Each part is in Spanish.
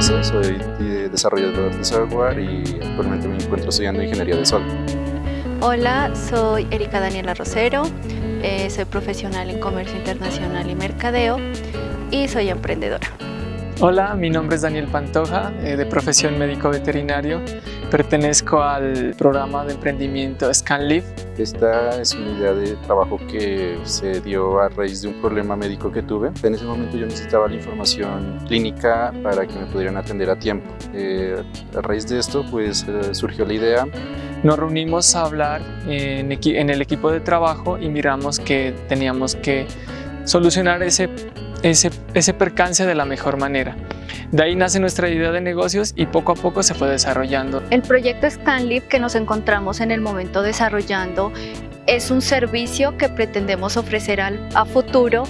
soy desarrollador de software y actualmente me encuentro estudiando Ingeniería de Sol. Hola, soy Erika Daniela Rosero, eh, soy profesional en Comercio Internacional y Mercadeo y soy emprendedora. Hola, mi nombre es Daniel Pantoja, eh, de profesión médico veterinario. Pertenezco al programa de emprendimiento ScanLive. Esta es una idea de trabajo que se dio a raíz de un problema médico que tuve. En ese momento yo necesitaba la información clínica para que me pudieran atender a tiempo. Eh, a raíz de esto pues eh, surgió la idea. Nos reunimos a hablar en, en el equipo de trabajo y miramos que teníamos que solucionar ese ese, percance de la mejor manera. De ahí nace nuestra idea de negocios y poco a poco se fue desarrollando. El proyecto Scanlib que nos encontramos en el momento desarrollando es un servicio que pretendemos ofrecer a futuro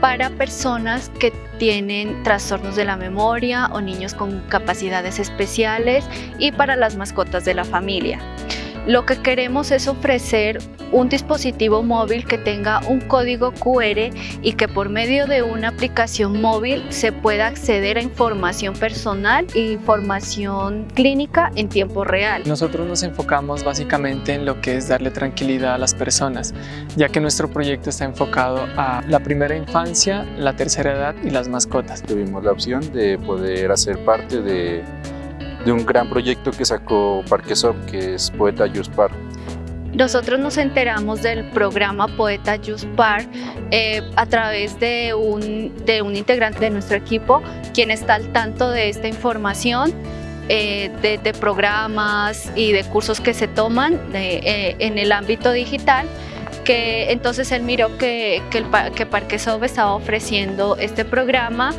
para personas que tienen trastornos de la memoria o niños con capacidades especiales y para las mascotas de la familia. Lo que queremos es ofrecer un dispositivo móvil que tenga un código QR y que por medio de una aplicación móvil se pueda acceder a información personal e información clínica en tiempo real. Nosotros nos enfocamos básicamente en lo que es darle tranquilidad a las personas, ya que nuestro proyecto está enfocado a la primera infancia, la tercera edad y las mascotas. Tuvimos la opción de poder hacer parte de de un gran proyecto que sacó Parquesoft, que es Poeta Yuspar. Nosotros nos enteramos del programa Poeta Yuspar eh, a través de un, de un integrante de nuestro equipo, quien está al tanto de esta información, eh, de, programas y de cursos que se toman eh, en el ámbito digital que entonces él miró que, que, el, que Parquesoft estaba ofreciendo este programa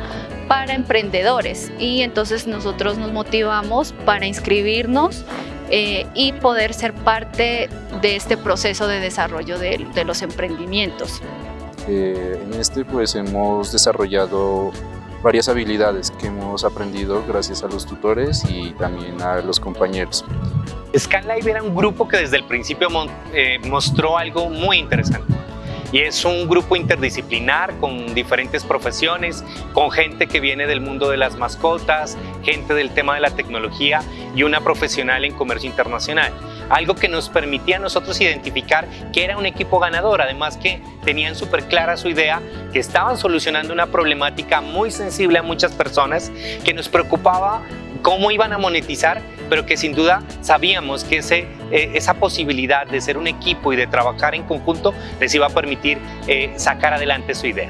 para emprendedores y entonces nosotros nos motivamos para inscribirnos eh, y poder ser parte de este proceso de desarrollo de, los emprendimientos. Eh, en este pues hemos desarrollado varias habilidades que hemos aprendido gracias a los tutores y también a los compañeros. ScanLive era un grupo que desde el principio eh, mostró algo muy interesante y es un grupo interdisciplinar con diferentes profesiones, con gente que viene del mundo de las mascotas, gente del tema de la tecnología y una profesional en comercio internacional. Algo que nos permitía a nosotros identificar que era un equipo ganador, además que tenían súper clara su idea, que estaban solucionando una problemática muy sensible a muchas personas, que nos preocupaba cómo iban a monetizar, pero que sin duda sabíamos que ese, eh, esa posibilidad de ser un equipo y de trabajar en conjunto les iba a permitir eh, sacar adelante su idea.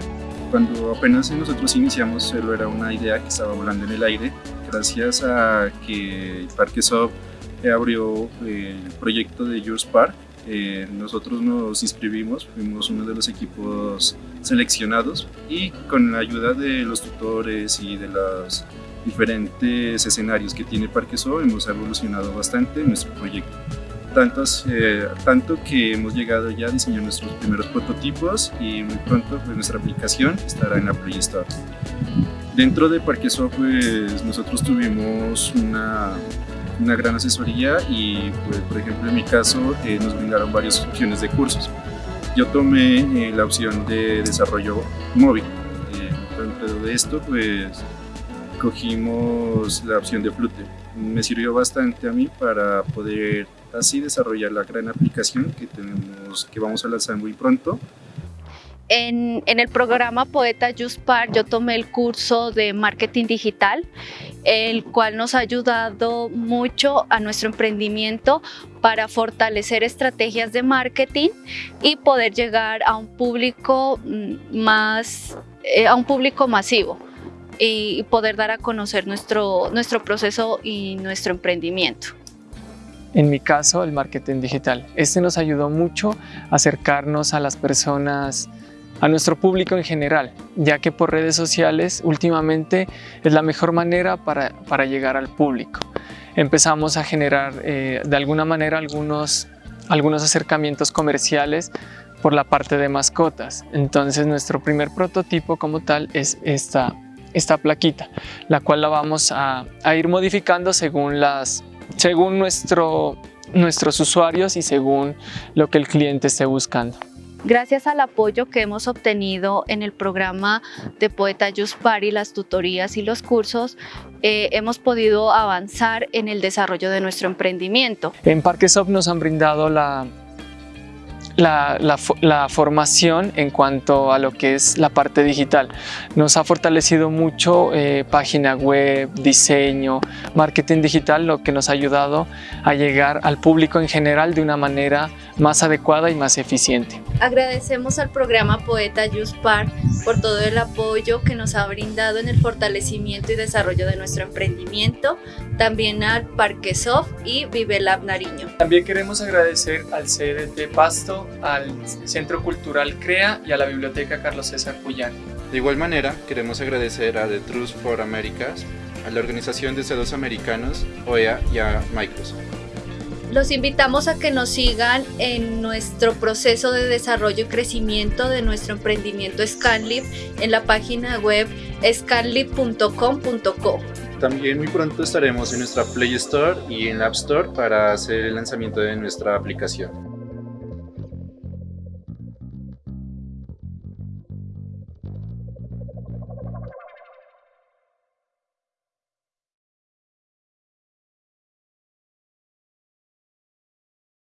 Cuando apenas nosotros iniciamos, solo era una idea que estaba volando en el aire, gracias a que Parque Soft abrió eh, el proyecto de Yours Park, nosotros nos inscribimos, fuimos uno de los equipos seleccionados y con la ayuda de los tutores y de las diferentes escenarios que tiene Parqueso hemos evolucionado bastante en nuestro proyecto. Tantos, eh, tanto que hemos llegado ya a diseñar nuestros primeros prototipos y muy pronto pues, nuestra aplicación estará en la Play Store. Dentro de Parqueso pues nosotros tuvimos una, una gran asesoría y pues, por ejemplo en mi caso eh, nos brindaron varias opciones de cursos. Yo tomé eh, la opción de desarrollo móvil. dentro de esto pues cogimos la opción de Flute. Me sirvió bastante a mí para poder así desarrollar la gran aplicación que, tenemos, que vamos a lanzar muy pronto. En, en, el programa Poeta Juspar yo tomé el curso de marketing digital, el cual nos ha ayudado mucho a nuestro emprendimiento para fortalecer estrategias de marketing y poder llegar a un público mm, más, eh, a un público masivo y poder dar a conocer nuestro, nuestro proceso y nuestro emprendimiento. En mi caso, el marketing digital. Este nos ayudó mucho a acercarnos a las personas, a nuestro público en general, ya que por redes sociales últimamente es la mejor manera para, para llegar al público. Empezamos a generar eh, de alguna manera algunos, algunos acercamientos comerciales por la parte de mascotas. Entonces nuestro primer prototipo como tal es esta esta plaquita, la cual la vamos a, ir modificando según, las, según nuestro, nuestros usuarios y según lo que el cliente esté buscando. Gracias al apoyo que hemos obtenido en el programa de Poeta Just Party, las tutorías y los cursos, eh, hemos podido avanzar en el desarrollo de nuestro emprendimiento. En Parquesop nos han brindado la la, formación en cuanto a lo que es la parte digital. Nos ha fortalecido mucho eh, página web, diseño, marketing digital, lo que nos ha ayudado a llegar al público en general de una manera más adecuada y más eficiente. Agradecemos al programa Poeta Par por todo el apoyo que nos ha brindado en el fortalecimiento y desarrollo de nuestro emprendimiento, también al Parque Soft y Vive Lab Nariño. También queremos agradecer al CDT Pasto, al Centro Cultural CREA y a la Biblioteca Carlos César Puyán. De igual manera, queremos agradecer a The Trust for Americas, a la Organización de Estados Americanos, OEA y a Microsoft. Los invitamos a que nos sigan en nuestro proceso de desarrollo y crecimiento de nuestro emprendimiento Scanlib en la página web scanlib.com.co. También muy pronto estaremos en nuestra Play Store y en la App Store para hacer el lanzamiento de nuestra aplicación.